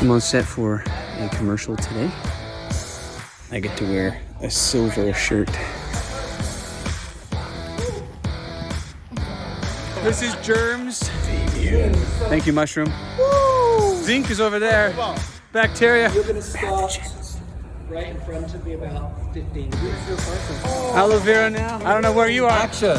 I'm on set for a commercial today. I get to wear a silver shirt. This is Germs. Thank you, Mushroom. Zinc is over there. Bacteria. You're gonna start right in front of me about 15 degrees. Aloe vera now. I don't know where you are. Action.